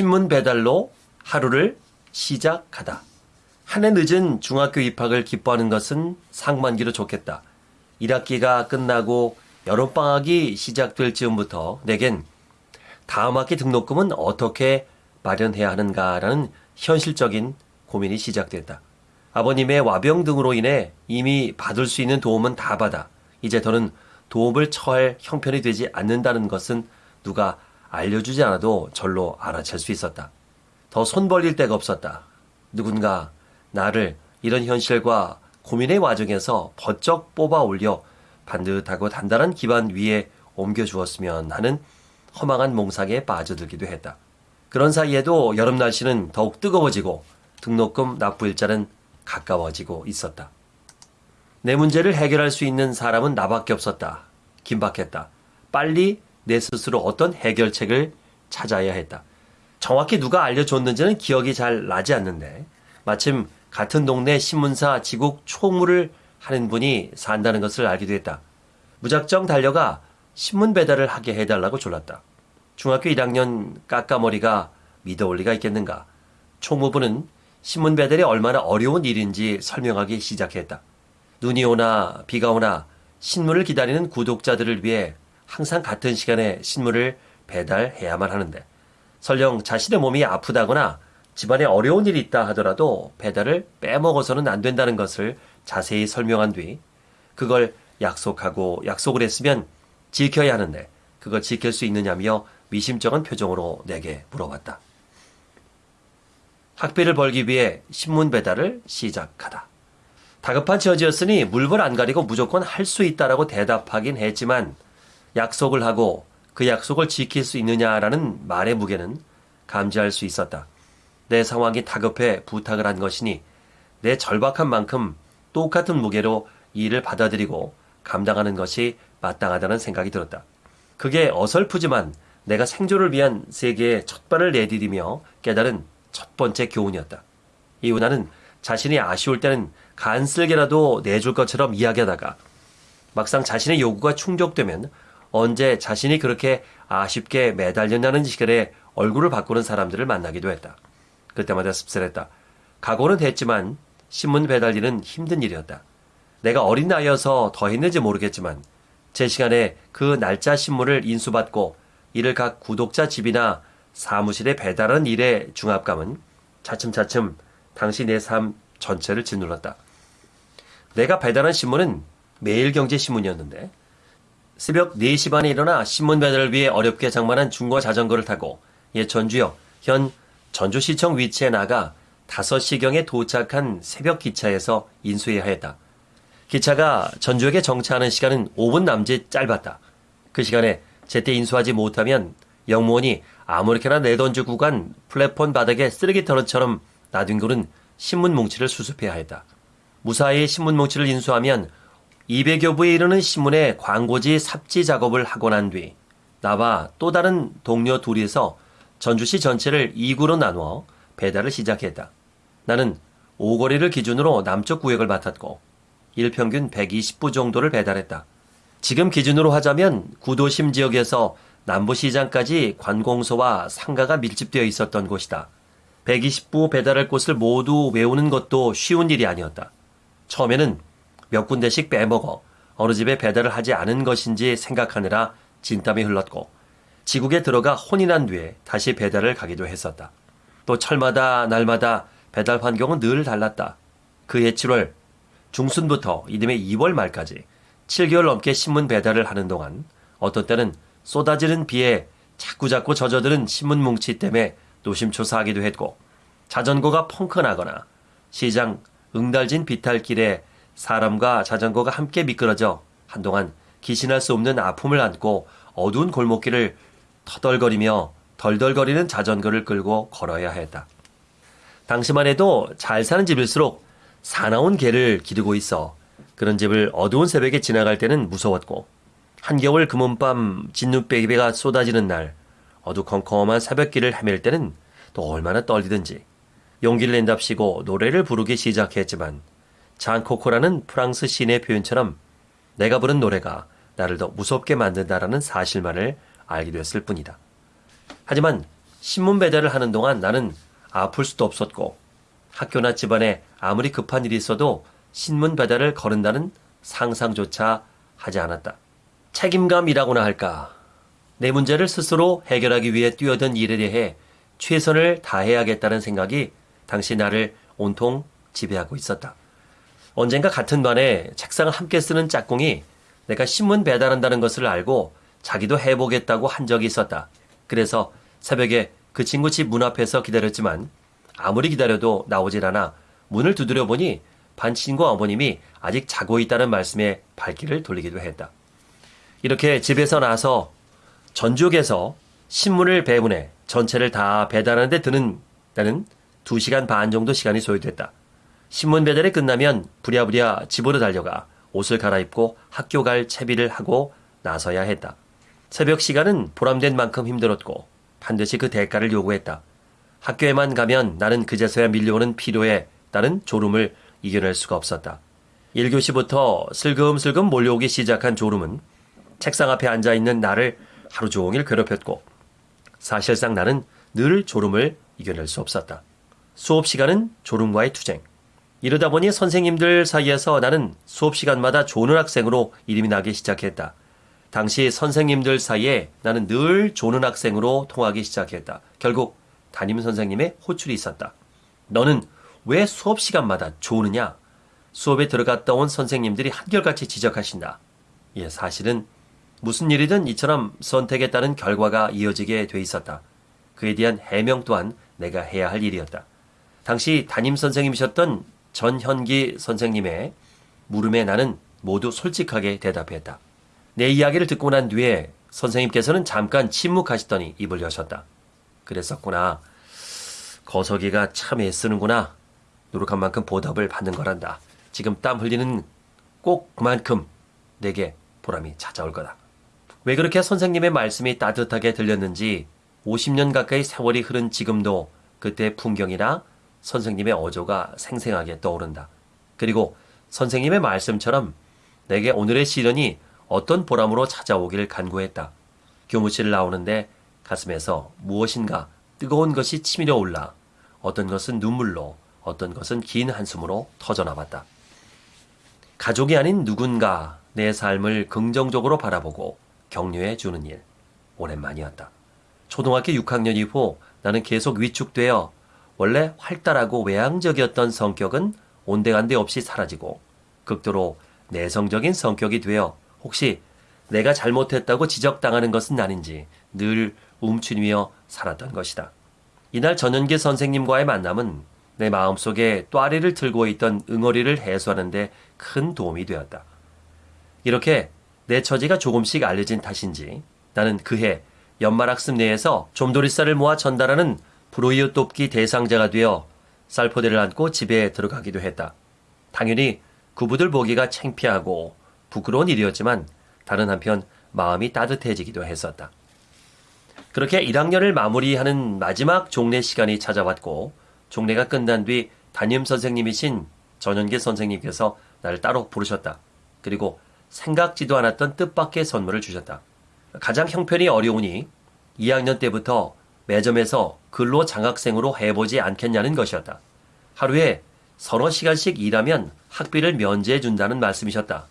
신문 배달로 하루를 시작하다. 한 해 늦은 중학교 입학을 기뻐하는 것은 상반기로 좋겠다. 1학기가 끝나고 여름방학이 시작될 즈음부터 내겐 다음 학기 등록금은 어떻게 마련해야 하는가라는 현실적인 고민이 시작됐다. 아버님의 와병 등으로 인해 이미 받을 수 있는 도움은 다 받아 이제 더는 도움을 처할 형편이 되지 않는다는 것은 누가 알려주지 않아도 절로 알아챌 수 있었다. 더 손 벌릴 데가 없었다. 누군가 나를 이런 현실과 고민의 와중에서 번쩍 뽑아 올려 반듯하고 단단한 기반 위에 옮겨주었으면 하는 허망한 몽상에 빠져들기도 했다. 그런 사이에도 여름 날씨는 더욱 뜨거워지고 등록금 납부 일자는 가까워지고 있었다. 내 문제를 해결할 수 있는 사람은 나밖에 없었다. 긴박했다. 빨리 내 스스로 어떤 해결책을 찾아야 했다. 정확히 누가 알려줬는지는 기억이 잘 나지 않는데 마침 같은 동네 신문사 지국 총무를 하는 분이 산다는 것을 알기도 했다. 무작정 달려가 신문 배달을 하게 해달라고 졸랐다. 중학교 1학년 까까머리가 믿어올 리가 있겠는가. 총무부는 신문 배달이 얼마나 어려운 일인지 설명하기 시작했다. 눈이 오나 비가 오나 신문을 기다리는 구독자들을 위해 항상 같은 시간에 신문을 배달해야만 하는데 설령 자신의 몸이 아프다거나 집안에 어려운 일이 있다 하더라도 배달을 빼먹어서는 안 된다는 것을 자세히 설명한 뒤 그걸 약속하고 약속을 했으면 지켜야 하는데 그걸 지킬 수 있느냐며 미심쩍은 표정으로 내게 물어봤다. 학비를 벌기 위해 신문 배달을 시작하다. 다급한 처지였으니 물불 안 가리고 무조건 할 수 있다라고 대답하긴 했지만 약속을 하고 그 약속을 지킬 수 있느냐라는 말의 무게는 감지할 수 있었다. 내 상황이 다급해 부탁을 한 것이니 내 절박한 만큼 똑같은 무게로 이 일을 받아들이고 감당하는 것이 마땅하다는 생각이 들었다. 그게 어설프지만 내가 생존을 위한 세계에 첫 발을 내디디며 깨달은 첫 번째 교훈이었다. 이후 나는 자신이 아쉬울 때는 간쓸게라도 내줄 것처럼 이야기하다가 막상 자신의 요구가 충족되면 언제 자신이 그렇게 아쉽게 매달렸냐는 시간에 얼굴을 바꾸는 사람들을 만나기도 했다. 그때마다 씁쓸했다. 각오는 했지만 신문 배달일은 힘든 일이었다. 내가 어린 나이여서 더 했는지 모르겠지만 제 시간에 그 날짜 신문을 인수받고 이를 각 구독자 집이나 사무실에 배달하는 일의 중압감은 차츰차츰 당시 내 삶 전체를 짓눌렀다. 내가 배달한 신문은 매일경제신문이었는데 새벽 4시 반에 일어나 신문 배달을 위해 어렵게 장만한 중고 자전거를 타고 옛 전주역 현 전주시청 위치에 나가 5시경에 도착한 새벽 기차에서 인수해야 했다. 기차가 전주역에 정차하는 시간은 5분 남짓 짧았다. 그 시간에 제때 인수하지 못하면 영무원이 아무렇게나 내던지고 간 플랫폼 바닥에 쓰레기터처럼 놔둔 글은 신문 뭉치를 수습해야 했다. 무사히 신문 뭉치를 인수하면 200여 부에 이르는 신문의 광고지 삽지 작업을 하고 난 뒤 나와 또 다른 동료 둘이서 전주시 전체를 2구로 나누어 배달을 시작했다. 나는 오거리를 기준으로 남쪽 구역을 맡았고 일평균 120부 정도를 배달했다. 지금 기준으로 하자면 구도심 지역에서 남부시장까지 관공서와 상가가 밀집되어 있었던 곳이다. 120부 배달할 곳을 모두 외우는 것도 쉬운 일이 아니었다. 처음에는 몇 군데씩 빼먹어 어느 집에 배달을 하지 않은 것인지 생각하느라 진땀이 흘렀고 지국에 들어가 혼이 난 뒤에 다시 배달을 가기도 했었다. 또 철마다 날마다 배달 환경은 늘 달랐다. 그해 7월 중순부터 이듬해 2월 말까지 7개월 넘게 신문 배달을 하는 동안 어떤 때는 쏟아지는 비에 자꾸자꾸 젖어드는 신문 뭉치 때문에 노심초사하기도 했고 자전거가 펑크나거나 시장 응달진 비탈길에 사람과 자전거가 함께 미끄러져 한동안 기신할 수 없는 아픔을 안고 어두운 골목길을 터덜거리며 덜덜거리는 자전거를 끌고 걸어야 했다. 당시만 해도 잘 사는 집일수록 사나운 개를 기르고 있어 그런 집을 어두운 새벽에 지나갈 때는 무서웠고 한겨울 금은밤 진눈배기배가 쏟아지는 날 어두컴컴한 새벽길을 헤맬 때는 또 얼마나 떨리든지 용기를 낸답시고 노래를 부르기 시작했지만 잔코코라는 프랑스 시인의 표현처럼 내가 부른 노래가 나를 더 무섭게 만든다라는 사실만을 알게 되었을 뿐이다. 하지만 신문 배달을 하는 동안 나는 아플 수도 없었고 학교나 집안에 아무리 급한 일이 있어도 신문 배달을 거른다는 상상조차 하지 않았다. 책임감이라고나 할까. 내 문제를 스스로 해결하기 위해 뛰어든 일에 대해 최선을 다해야겠다는 생각이 당시 나를 온통 지배하고 있었다. 언젠가 같은 반에 책상을 함께 쓰는 짝꿍이 내가 신문 배달한다는 것을 알고 자기도 해보겠다고 한 적이 있었다. 그래서 새벽에 그 친구 집 문 앞에서 기다렸지만 아무리 기다려도 나오질 않아 문을 두드려 보니 반 친구 어머님이 아직 자고 있다는 말씀에 발길을 돌리기도 했다. 이렇게 집에서 나서 전주역에서 신문을 배분해 전체를 다 배달하는데 드는 나는 2시간 반 정도 시간이 소요됐다. 신문 배달이 끝나면 부랴부랴 집으로 달려가 옷을 갈아입고 학교 갈 채비를 하고 나서야 했다. 새벽 시간은 보람된 만큼 힘들었고 반드시 그 대가를 요구했다. 학교에만 가면 나는 그제서야 밀려오는 피로에 따른 졸음을 이겨낼 수가 없었다. 1교시부터 슬금슬금 몰려오기 시작한 졸음은 책상 앞에 앉아 있는 나를 하루 종일 괴롭혔고 사실상 나는 늘 졸음을 이겨낼 수 없었다. 수업 시간은 졸음과의 투쟁. 이러다 보니 선생님들 사이에서 나는 수업 시간마다 조는 학생으로 이름이 나기 시작했다. 당시 선생님들 사이에 나는 늘 조는 학생으로 통하기 시작했다. 결국 담임 선생님의 호출이 있었다. 너는 왜 수업 시간마다 조느냐? 수업에 들어갔다 온 선생님들이 한결같이 지적하신다. 예, 사실은 무슨 일이든 이처럼 선택에 따른 결과가 이어지게 돼 있었다. 그에 대한 해명 또한 내가 해야 할 일이었다. 당시 담임 선생님이셨던 전현기 선생님의 물음에 나는 모두 솔직하게 대답했다. 내 이야기를 듣고 난 뒤에 선생님께서는 잠깐 침묵하시더니 입을 여셨다. 그랬었구나. 거석이가 참 애쓰는구나. 노력한 만큼 보답을 받는 거란다. 지금 땀 흘리는 꼭 그만큼 내게 보람이 찾아올 거다. 왜 그렇게 선생님의 말씀이 따뜻하게 들렸는지 50년 가까이 세월이 흐른 지금도 그때 풍경이나 선생님의 어조가 생생하게 떠오른다. 그리고 선생님의 말씀처럼 내게 오늘의 시련이 어떤 보람으로 찾아오길 간구했다. 교무실을 나오는데 가슴에서 무엇인가 뜨거운 것이 치밀어 올라 어떤 것은 눈물로 어떤 것은 긴 한숨으로 터져나왔다. 가족이 아닌 누군가 내 삶을 긍정적으로 바라보고 격려해 주는 일. 오랜만이었다. 초등학교 6학년 이후 나는 계속 위축되어 원래 활달하고 외향적이었던 성격은 온데간데 없이 사라지고 극도로 내성적인 성격이 되어 혹시 내가 잘못했다고 지적당하는 것은 아닌지 늘 움츠리며 살았던 것이다. 이날 전현기 선생님과의 만남은 내 마음속에 또아리를 들고 있던 응어리를 해소하는데 큰 도움이 되었다. 이렇게 내 처지가 조금씩 알려진 탓인지 나는 그해 연말학습 내에서 좀도리쌀을 모아 전달하는 브로이어 돕기 대상자가 되어 쌀포대를 안고 집에 들어가기도 했다. 당연히 구부들 보기가 창피하고 부끄러운 일이었지만 다른 한편 마음이 따뜻해지기도 했었다. 그렇게 1학년을 마무리하는 마지막 종례 시간이 찾아왔고 종례가 끝난 뒤 담임 선생님이신 전현계 선생님께서 나를 따로 부르셨다. 그리고 생각지도 않았던 뜻밖의 선물을 주셨다. 가장 형편이 어려우니 2학년 때부터 매점에서 근로 장학생으로 해보지 않겠냐는 것이었다. 하루에 서너 시간씩 일하면 학비를 면제해 준다는 말씀이셨다.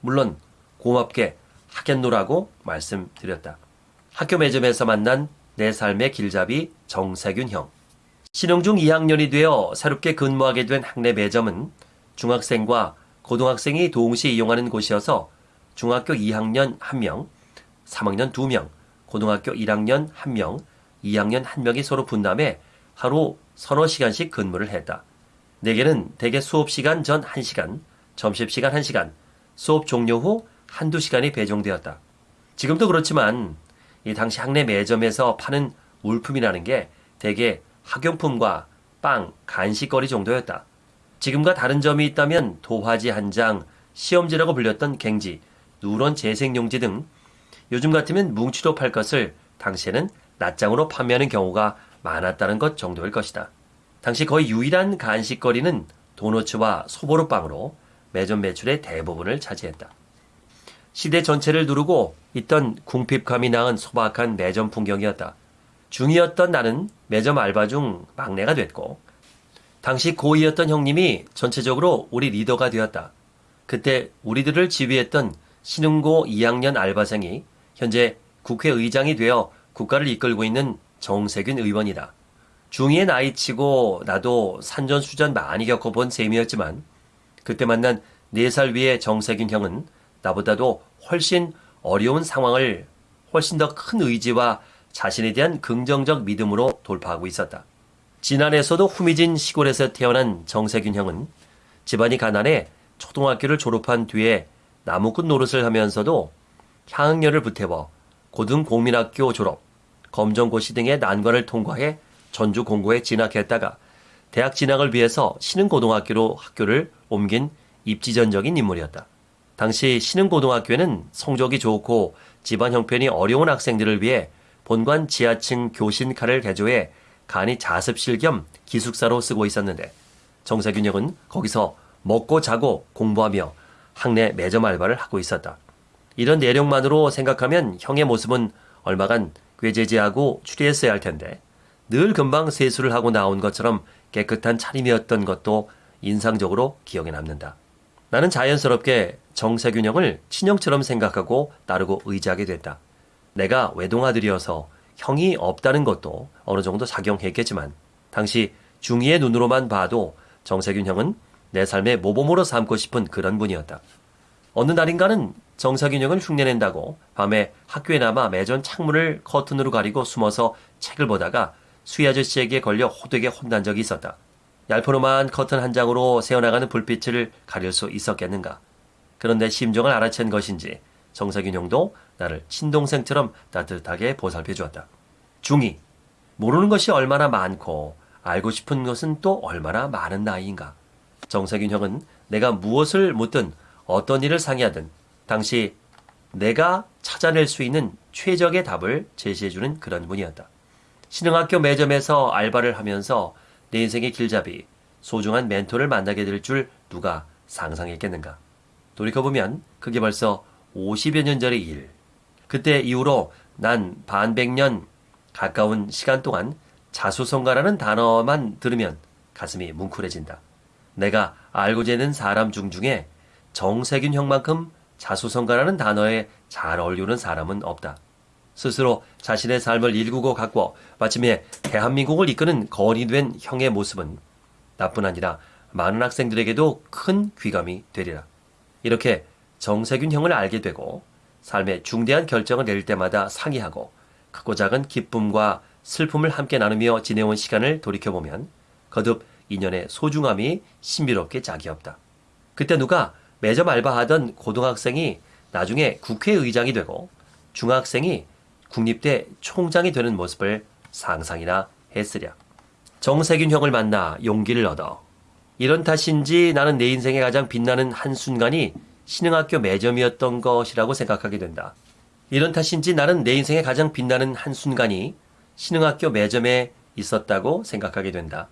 물론 고맙게 하겠노라고 말씀드렸다. 학교 매점에서 만난 내 삶의 길잡이 정세균 형. 신흥 중 2학년이 되어 새롭게 근무하게 된 학내 매점은 중학생과 고등학생이 동시에 이용하는 곳이어서 중학교 2학년 1명, 3학년 2명, 고등학교 1학년 1명, 2학년 1명이 서로 분담해 하루 서너 시간씩 근무를 했다. 내게는 대개 수업 시간 전 1시간, 점심시간 1시간, 수업 종료 후 한두 시간이 배정되었다. 지금도 그렇지만 이 당시 학내 매점에서 파는 물품이라는 게 대개 학용품과 빵, 간식거리 정도였다. 지금과 다른 점이 있다면 도화지 한 장, 시험지라고 불렸던 갱지, 누런 재생용지 등 요즘 같으면 뭉치로 팔 것을 당시에는 낱장으로 판매하는 경우가 많았다는 것 정도일 것이다. 당시 거의 유일한 간식거리는 도너츠와 소보루빵으로 매점 매출의 대부분을 차지했다. 시대 전체를 누르고 있던 궁핍감이 낳은 소박한 매점 풍경이었다. 중이었던 나는 매점 알바 중 막내가 됐고 당시 고2였던 형님이 전체적으로 우리 리더가 되었다. 그때 우리들을 지휘했던 신흥고 2학년 알바생이 현재 국회의장이 되어 국가를 이끌고 있는 정세균 의원이다. 중2의 나이치고 나도 산전수전 많이 겪어본 셈이었지만 그때 만난 4살 위의 정세균 형은 나보다도 훨씬 어려운 상황을 훨씬 더 큰 의지와 자신에 대한 긍정적 믿음으로 돌파하고 있었다. 지난해에서도 후미진 시골에서 태어난 정세균 형은 집안이 가난해 초등학교를 졸업한 뒤에 나무꾼 노릇을 하면서도 향학년을 붙여워 고등공민학교 졸업, 검정고시 등의 난관을 통과해 전주 공고에 진학했다가 대학 진학을 위해서 신흥고등학교로 학교를 옮긴 입지전적인 인물이었다. 당시 신흥고등학교에는 성적이 좋고 집안 형편이 어려운 학생들을 위해 본관 지하층 교신카를 개조해 간이 자습실 겸 기숙사로 쓰고 있었는데 정세균 형은 거기서 먹고 자고 공부하며 학내 매점 알바를 하고 있었다. 이런 내용만으로 생각하면 형의 모습은 얼마간 꾀재재하고 추리했어야 할 텐데 늘 금방 세수를 하고 나온 것처럼 깨끗한 차림이었던 것도 인상적으로 기억에 남는다. 나는 자연스럽게 정세균 형을 친형처럼 생각하고 따르고 의지하게 됐다. 내가 외동아들이어서 형이 없다는 것도 어느 정도 작용했겠지만 당시 중이의 눈으로만 봐도 정세균 형은 내 삶의 모범으로 삼고 싶은 그런 분이었다. 어느 날인가는 정세균 형을 흉내낸다고 밤에 학교에 남아 매전 창문을 커튼으로 가리고 숨어서 책을 보다가 수희 아저씨에게 걸려 호되게 혼난 적이 있었다. 얄포로만 커튼 한 장으로 새어나가는 불빛을 가릴 수 있었겠는가. 그런데 심정을 알아챈 것인지 정석균 형도 나를 친동생처럼 따뜻하게 보살펴 주었다. 중2. 모르는 것이 얼마나 많고 알고 싶은 것은 또 얼마나 많은 나이인가. 정석균 형은 내가 무엇을 묻든 어떤 일을 상의하든 당시 내가 찾아낼 수 있는 최적의 답을 제시해주는 그런 분이었다. 신흥학교 매점에서 알바를 하면서 내 인생의 길잡이, 소중한 멘토를 만나게 될 줄 누가 상상했겠는가. 돌이켜보면 그게 벌써 50여 년 전의 일. 그때 이후로 난 반백년 가까운 시간 동안 자수성가라는 단어만 들으면 가슴이 뭉클해진다. 내가 알고 지내는 사람 중 중에 정세균 형만큼 자수성가라는 단어에 잘 어울리는 사람은 없다. 스스로 자신의 삶을 일구고 가꿔 마침내 대한민국을 이끄는 거원이 된 형의 모습은 나뿐 아니라 많은 학생들에게도 큰 귀감이 되리라. 이렇게 정세균 형을 알게 되고 삶의 중대한 결정을 내릴 때마다 상의하고 크고 작은 기쁨과 슬픔을 함께 나누며 지내온 시간을 돌이켜보면 거듭 인연의 소중함이 신비롭게 짝이 없다. 그때 누가 매점 알바하던 고등학생이 나중에 국회의장이 되고 중학생이 국립대 총장이 되는 모습을 상상이나 했으랴. 정세균 형을 만나 용기를 얻어 이런 탓인지 나는 내 인생에 가장 빛나는 한순간이 신흥학교 매점이었던 것이라고 생각하게 된다. 이런 탓인지 나는 내 인생에 가장 빛나는 한순간이 신흥학교 매점에 있었다고 생각하게 된다.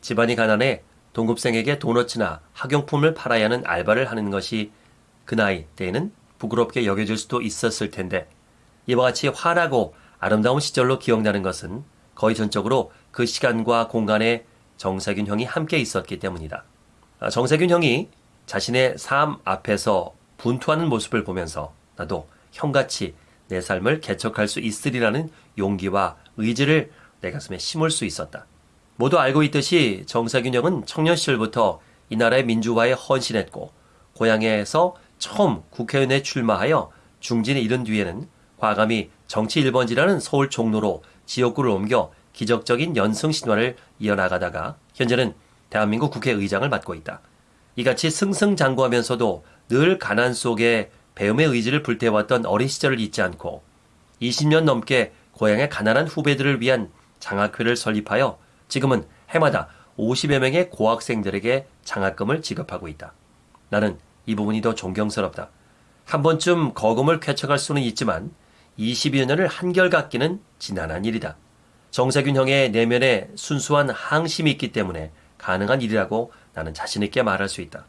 집안이 가난해 동급생에게 도너츠나 학용품을 팔아야 하는 알바를 하는 것이 그 나이 때에는 부끄럽게 여겨질 수도 있었을 텐데 이와 같이 환하고 아름다운 시절로 기억나는 것은 거의 전적으로 그 시간과 공간에 정세균 형이 함께 있었기 때문이다. 아, 정세균 형이 자신의 삶 앞에서 분투하는 모습을 보면서 나도 형같이 내 삶을 개척할 수 있으리라는 용기와 의지를 내 가슴에 심을 수 있었다. 모두 알고 있듯이 정세균 형은 청년 시절부터 이 나라의 민주화에 헌신했고 고향에서 처음 국회의원에 출마하여 중진에 이른 뒤에는 과감히 정치 1번지라는 서울 종로로 지역구를 옮겨 기적적인 연승 신화를 이어나가다가 현재는 대한민국 국회의장을 맡고 있다. 이같이 승승장구하면서도 늘 가난 속에 배움의 의지를 불태웠던 어린 시절을 잊지 않고 20년 넘게 고향의 가난한 후배들을 위한 장학회를 설립하여 지금은 해마다 50여 명의 고학생들에게 장학금을 지급하고 있다. 나는 이 부분이 더 존경스럽다. 한 번쯤 거금을 쾌척할 수는 있지만 20여 년을 한결같기는 지난한 일이다. 정세균 형의 내면에 순수한 항심이 있기 때문에 가능한 일이라고 나는 자신있게 말할 수 있다.